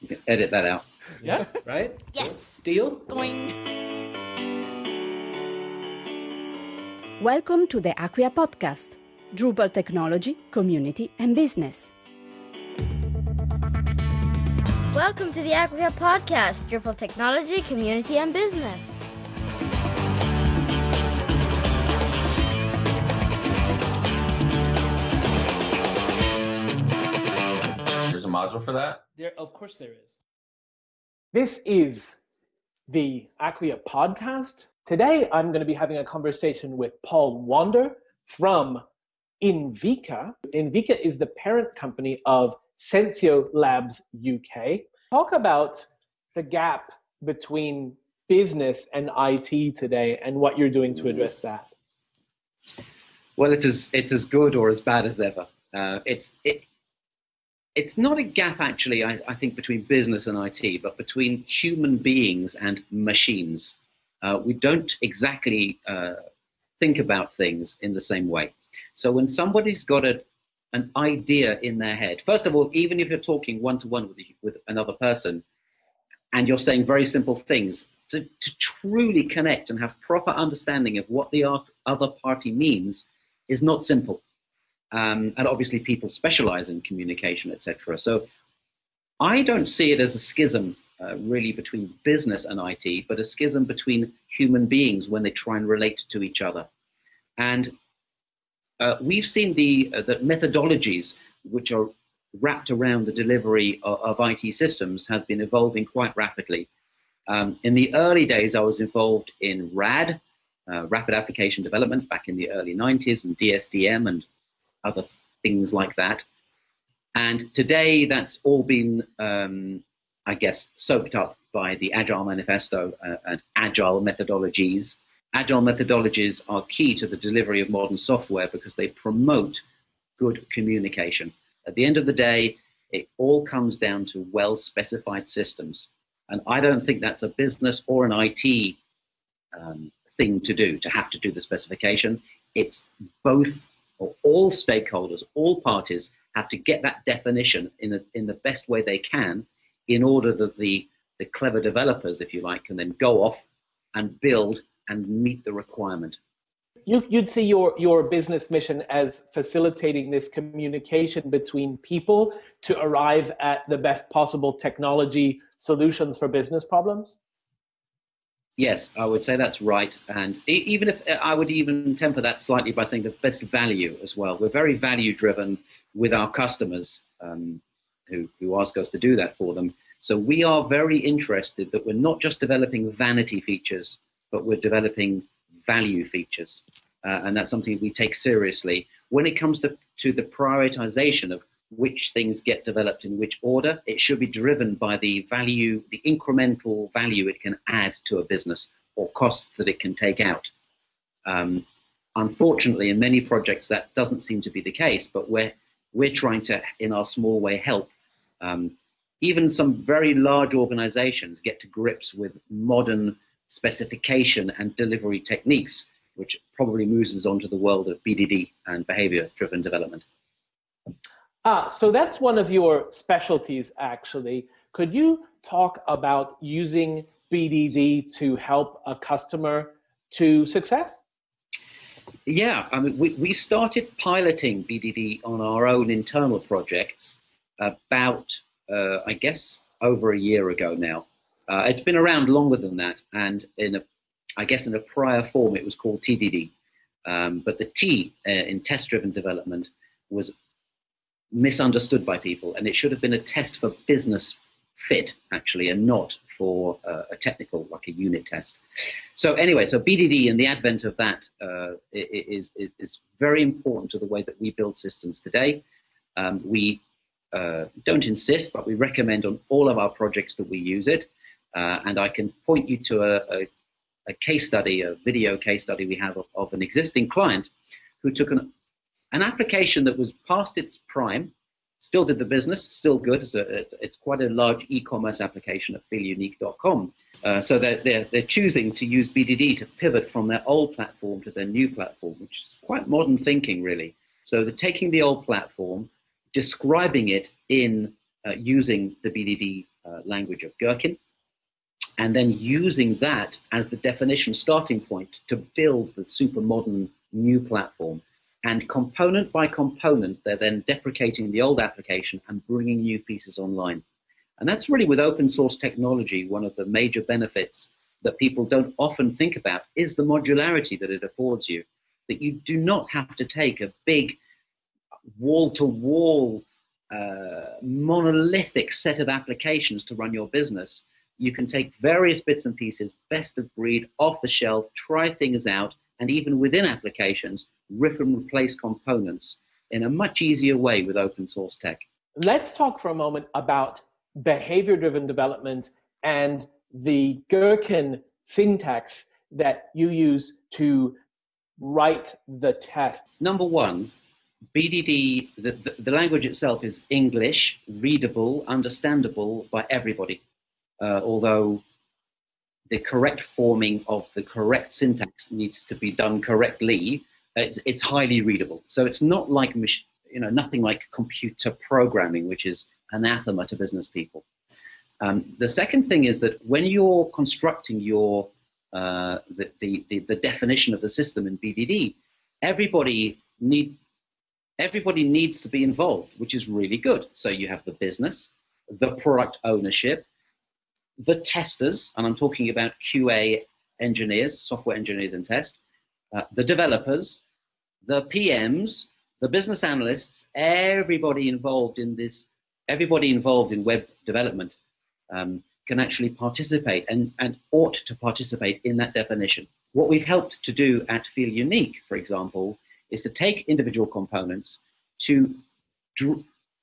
you can edit that out. Yeah, right? Yes. Deal? Boing. Welcome to the Acquia podcast, Drupal technology, community, and business. Welcome to the Acquia Podcast, Drupal Technology, Community, and Business. There's for that. There, of course, there is. This is the Acquia podcast. Today, I'm going to be having a conversation with Paul Wander from Inviqa. Inviqa is the parent company of Sensio Labs UK. Talk about the gap between business and IT today and what you're doing to address that. Well, it's as it's as good or as bad as ever. Uh, it's it. It's not a gap actually. I, I think between business and IT, but between human beings and machines. Uh, we don't exactly uh, think about things in the same way. So when somebody's got a, an idea in their head, first of all, even if you're talking one to one with with another person, and you're saying very simple things, to, to truly connect and have proper understanding of what the other party means is not simple. Um, and obviously, people specialize in communication, etc. So I don't see it as a schism uh, really between business and IT, but a schism between human beings when they try and relate to each other. And uh, we've seen the, uh, the methodologies which are wrapped around the delivery of, of IT systems have been evolving quite rapidly. Um, in the early days, I was involved in RAD, uh, Rapid Application Development, back in the early 90s, and DSDM and other things like that. And today, that's all been, um, I guess, soaked up by the Agile Manifesto uh, and Agile methodologies. Agile methodologies are key to the delivery of modern software because they promote good communication. At the end of the day, it all comes down to well specified systems. And I don't think that's a business or an IT um, thing to do, to have to do the specification. It's both or all stakeholders, all parties have to get that definition in, a, in the best way they can in order that the, the clever developers, if you like, can then go off and build and meet the requirement. You, would see your, your business mission as facilitating this communication between people to arrive at the best possible technology solutions for business problems? Yes, I would say that's right. And even if I would even temper that slightly by saying the best value as well. We're very value driven with our customers um, who, who ask us to do that for them. So we are very interested that we're not just developing vanity features, but we're developing value features. Uh, and that's something we take seriously. When it comes to, to the prioritization of which things get developed in which order. It should be driven by the value, the incremental value it can add to a business or costs that it can take out. Um, unfortunately, in many projects, that doesn't seem to be the case, but we're, we're trying to, in our small way, help um, even some very large organizations get to grips with modern specification and delivery techniques, which probably moves us on to the world of BDD and behavior driven development. Ah, so that's one of your specialties, actually. Could you talk about using BDD to help a customer to success? Yeah, I mean, we, we started piloting BDD on our own internal projects about, uh, I guess, over a year ago now. Uh, it's been around longer than that, and in a, I guess, in a prior form, it was called TDD. Um, but the T uh, in test-driven development was misunderstood by people, and it should have been a test for business fit actually, and not for uh, a technical like a unit test. So anyway, so BDD and the advent of that uh, is, is, is very important to the way that we build systems today. Um, we uh, don't insist, but we recommend on all of our projects that we use it. Uh, and I can point you to a, a, a, case study, a video case study we have of, of an existing client who took an an application that was past its prime, still did the business, still good. It's, a, it's quite a large e-commerce application at feelunique.com. Uh, so they're, they're, they're choosing to use BDD to pivot from their old platform to their new platform, which is quite modern thinking, really. So they're taking the old platform, describing it in uh, using the BDD uh, language of Gherkin, and then using that as the definition starting point to build the super modern new platform. And component by component, they're then deprecating the old application and bringing new pieces online. And that's really with open source technology, one of the major benefits that people don't often think about is the modularity that it affords you. That you do not have to take a big wall to wall monolithic set of applications to run your business. You can take various bits and pieces, best of breed, off the shelf, try things out, and even within applications, rip and replace components in a much easier way with open source tech. Let's talk for a moment about behavior driven development and the Gherkin syntax that you use to write the test. Number one, BDD, the, the, the language itself is English, readable, understandable by everybody. Uh, although the correct forming of the correct syntax needs to be done correctly, it's, it's highly readable. So it's not like, you know, nothing like computer programming, which is anathema to business people. Um, the second thing is that when you're constructing your uh, the, the, the, the, definition of the system in BDD, everybody need everybody needs to be involved, which is really good. So you have the business, the product ownership, the testers, and I'm talking about QA engineers, software engineers and test, uh, the developers, the PMs, the business analysts, everybody involved in this, everybody involved in web development um, can actually participate and, and ought to participate in that definition. What we've helped to do at Feel Unique, for example, is to take individual components to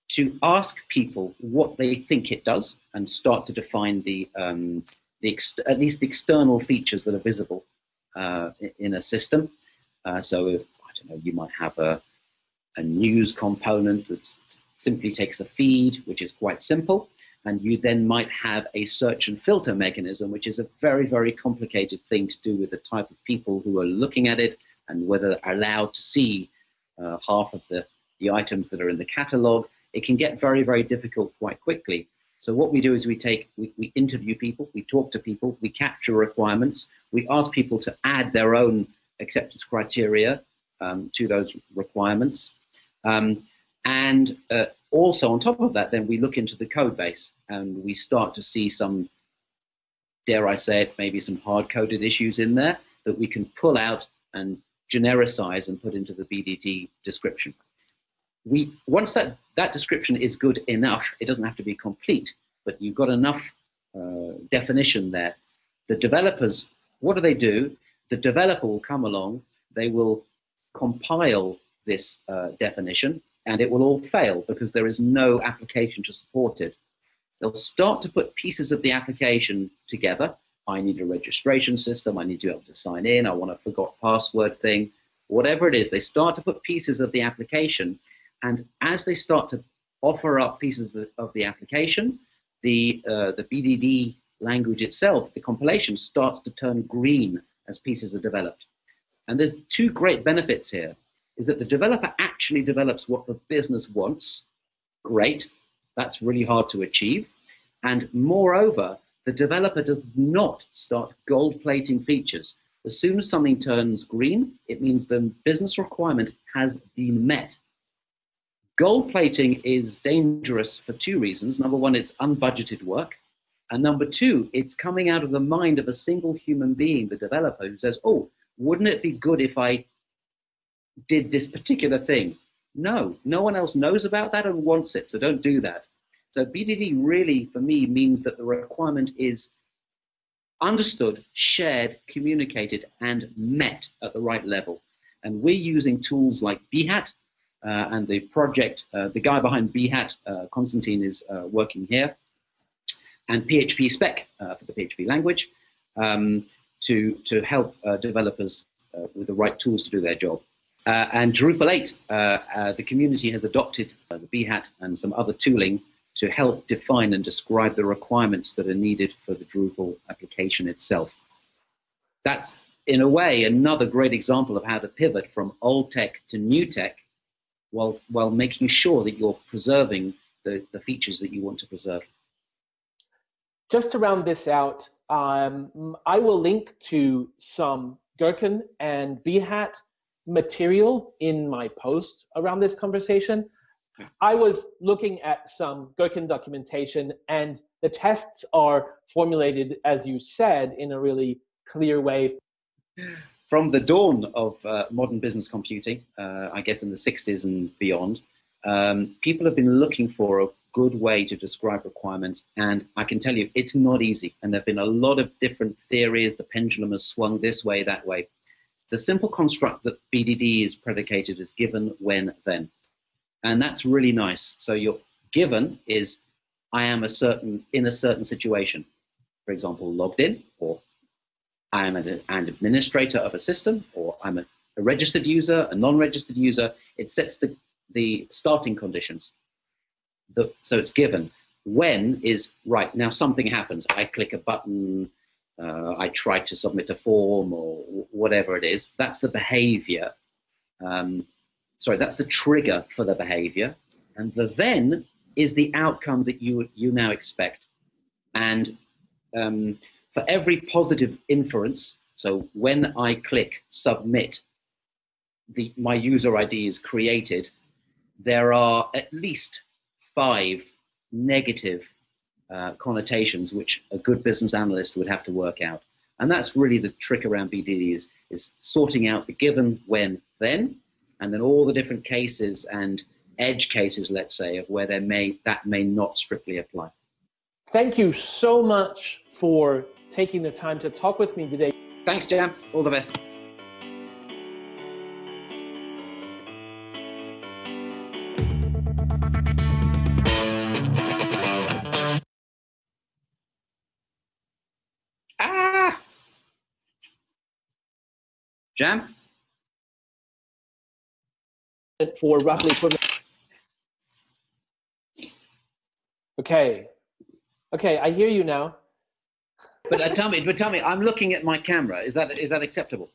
to ask people what they think it does and start to define the, um, the at least the external features that are visible uh, in a system. Uh, so, if, I don't know, you might have a, a news component that simply takes a feed, which is quite simple, and you then might have a search and filter mechanism, which is a very, very complicated thing to do with the type of people who are looking at it and whether they're allowed to see uh, half of the, the items that are in the catalog it can get very, very difficult quite quickly. So what we do is we take, we, we interview people, we talk to people, we capture requirements, we ask people to add their own acceptance criteria um, to those requirements. Um, and uh, also on top of that, then we look into the code base and we start to see some, dare I say it, maybe some hard-coded issues in there that we can pull out and genericize and put into the BDD description we once that that description is good enough, it doesn't have to be complete, but you've got enough uh, definition there. The developers, what do they do? The developer will come along, they will compile this uh, definition, and it will all fail because there is no application to support it. They'll start to put pieces of the application together. I need a registration system. I need to be able to sign in. I want a forgot password thing. Whatever it is, they start to put pieces of the application and as they start to offer up pieces of the, of the application, the, uh, the BDD language itself, the compilation, starts to turn green as pieces are developed. And there's two great benefits here, is that the developer actually develops what the business wants. Great, that's really hard to achieve. And moreover, the developer does not start gold plating features. As soon as something turns green, it means the business requirement has been met. Gold plating is dangerous for two reasons. Number one, it's unbudgeted work. And number two, it's coming out of the mind of a single human being, the developer, who says, oh, wouldn't it be good if I did this particular thing? No, no one else knows about that and wants it, so don't do that. So BDD really, for me, means that the requirement is understood, shared, communicated, and met at the right level. And we're using tools like Behat, uh, and the project, uh, the guy behind Behat, uh, Konstantin, is working here, and PHP spec for the PHP language um, to, to help developers with the right tools to do their job. Uh, and Drupal 8, uh, uh, the community has adopted the Behat and some other tooling to help define and describe the requirements that are needed for the Drupal application itself. That's, in a way, another great example of how to pivot from old tech to new tech while, while making sure that you're preserving the, the features that you want to preserve. Just to round this out, um, I will link to some Gherkin and Behat material in my post around this conversation. I was looking at some Gherkin documentation, and the tests are formulated, as you said, in a really clear way. From the dawn of uh, modern business computing, uh, I guess in the 60s and beyond, um, people have been looking for a good way to describe requirements, and I can tell you it's not easy. And there have been a lot of different theories. The pendulum has swung this way, that way. The simple construct that BDD is predicated is given, when, then. And that's really nice. So your given is I am a certain in a certain situation. For example, logged in, or I am an, administrator of a system, or I'm a, a registered user, a non-registered user. It sets the, the starting conditions. The, so it's given. When is right now something happens. I click a button, uh, I try to submit a form or whatever it is. That's the behavior. Um, sorry, that's the trigger for the behavior. And the then is the outcome that you, you now expect. And um, for every positive inference, so when I click submit, the, my user ID is created, there are at least five negative uh, connotations which a good business analyst would have to work out. And that's really the trick around BDD is, is sorting out the given, when, then, and then all the different cases and edge cases, let's say, of where there may that may not strictly apply. Thank you so much for taking the time to talk with me today. Thanks, Jam. All the best. Ah! Jam? For roughly equivalent. Okay. Okay, I hear you now. But uh, tell me, but tell me, I'm looking at my camera. Is that is that acceptable?